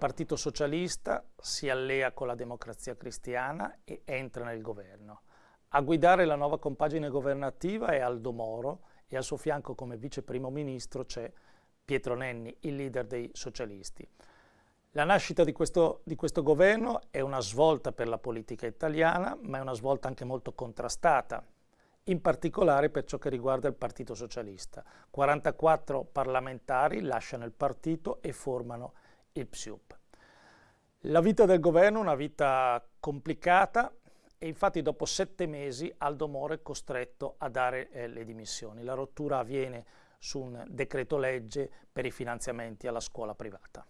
Partito Socialista si allea con la Democrazia Cristiana e entra nel governo. A guidare la nuova compagine governativa è Aldo Moro e al suo fianco come vice primo ministro c'è Pietro Nenni, il leader dei socialisti. La nascita di questo, di questo, governo è una svolta per la politica italiana, ma è una svolta anche molto contrastata, in particolare per ciò che riguarda il Partito Socialista. 44 parlamentari lasciano il partito e formano il PSIUP. La vita del governo è una vita complicata e infatti dopo sette mesi Aldo Moro è costretto a dare eh, le dimissioni. La rottura avviene su un decreto legge per i finanziamenti alla scuola privata.